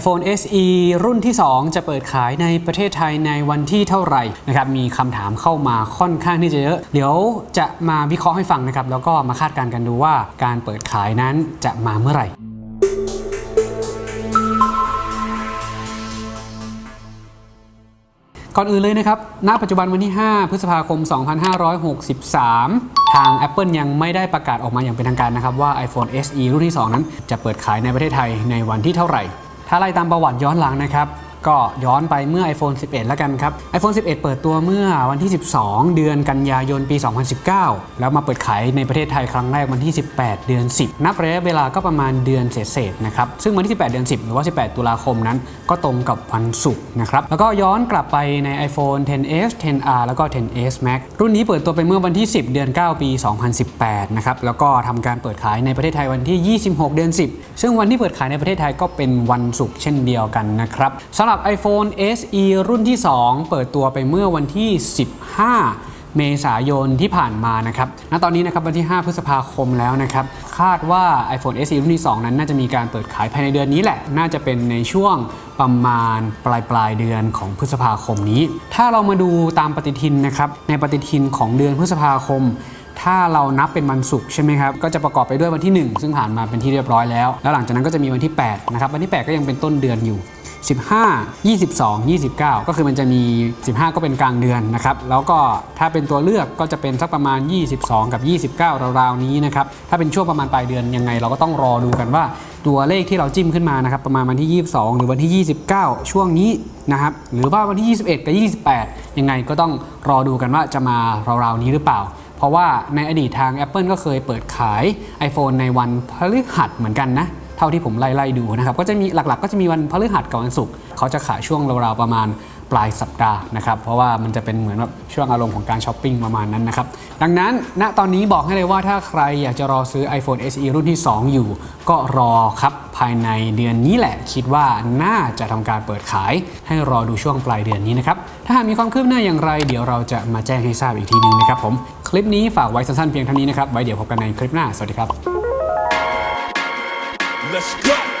iPhone SE รุ่นที่ 2 จะเปิดขายในประเทศไทยในวันที่เท่าไหร่นะครับมีคำถามเข้ามาค่อนข้างที่จะเยอะ เดี๋ยวจะมาวิเคราะห์ให้ฟังนะครับ แล้วก็มาคาดการณ์กันดูว่าการเปิดขายนั้นจะมาเมื่อไหร่ก่อนอื่นเลยนะครับ ณ ปัจจุบันวันที่ 5 พฤษภาคม 2563 ทาง Apple ยังไม่ได้ประกาศออกมาอย่างเป็นทางการนะครับ ว่า iPhone SE รุ่นที่ 2 นั้นจะเปิดขายในประเทศไทยในวันที่เท่าไหร่ ถ้าไล่ตามประวัติย้อนหลังนะครับ ก็ย้อนไปเมื่อ iPhone 11 แล้วกันครับ iPhone 11 เปิดตัวเมื่อวันที่ 12 เดือนกันยายนปี 2019 แล้วมาเปิดขายในประเทศไทยครั้งแรกวันที่ 18 เดือน 10 นับระยะเวลาก็ประมาณเดือนเศษๆนะครับ ซึ่งวันที่ 18 เดือน 10 หรือว่า 18 ตุลาคมนั้น ก็ตรงกับวันศุกร์นะครับ แล้วก็ย้อนกลับไปใน iPhone 10s 10r แล้วก็ 10s Max รุ่นนี้เปิดตัวไปเมื่อวันที่ 10 เดือน 9 ปี 2018 นะครับ แล้วก็ทำการเปิดขายในประเทศไทยวันที่ 26 เดือน 10 ซึ่งวันที่เปิดขายในประเทศไทยก็เป็นวันศุกร์เช่นเดียวกันนะครับสำหรับ iPhone SE รุ่นที่ 2 เปิดตัวไปเมื่อวันที่ 15 เมษายนที่ผ่านมานะครับ ณ ตอนนี้นะครับวันที่ 5 พฤษภาคมแล้วนะครับ คาดว่า iPhone SE รุ่นที่ 2 นั้นน่าจะมีการเปิดขายภายในเดือนนี้แหละ น่าจะเป็นในช่วงประมาณปลายปลายเดือนของพฤษภาคมนี้ ถ้าเรามาดูตามปฏิทินนะครับ ในปฏิทินของเดือนพฤษภาคม ถ้าเรานับเป็นวันศุกร์ใช่ไหมครับก็จะประกอบไปด้วยวันที่ 1 ซึ่งผ่านมาเป็นที่เรียบร้อยแล้ว แล้วหลังจากนั้นก็จะมีวันที่8นะครับวันที่ 8 ก็ยังเป็นต้นเดือนอยู่ 15 22 29 ก็คือมันจะมี 15 ก็เป็นกลางเดือนนะครับแล้วก็ถ้าเป็นตัวเลือกก็จะเป็นสักประมาณ 22 กับ 29 ราวๆนี้นะครับถ้าเป็นช่วงประมาณปลายเดือนยังไง เราก็ต้องรอดูกันว่าตัวเลขที่เราจิ้มขึ้นมานะครับประมาณวันที่ 22 หรือวันที่ 29 ช่วงนี้นะครับหรือว่าวันที่ 21 กับ 28 ยังไงก็ต้องรอดูกันว่าจะมาราวๆนี้หรือเปล่า ราะว่าในอดีตทาง Apple ก็เคยเปิดขาย iPhone ในวันพฤหัสเหมือนกันนะ เท่าที่ผมไล่ๆดูนะครับ ก็จะมีหลักๆ ก็จะมีวันพฤหัสกับวันศุกร์เขาจะขายช่วงราวๆประมาณ ปลายสัปดาห์นะครับ เพราะว่ามันจะเป็นเหมือนแบบช่วงอารมณ์ของการช้อปปิ้งประมาณนั้นนะครับ ดังนั้นณตอนนี้บอกให้เลยว่าถ้าใครอยากจะรอซื้อ iPhone SE รุ่นที่ 2 อยู่ ก็รอครับภายในเดือนนี้แหละ คิดว่าน่าจะทำการเปิดขาย ให้รอดูช่วงปลายเดือนนี้นะครับ ถ้าหากมีความคืบหน้าอย่างไร เดี๋ยวเราจะมาแจ้งให้ทราบอีกทีนึงนะครับผมคลิปนี้ฝากไว้สั้นๆเพียงเท่านี้นะครับไว้เดี๋ยวพบกันในคลิปหน้าสวัสดีครับ Let's go.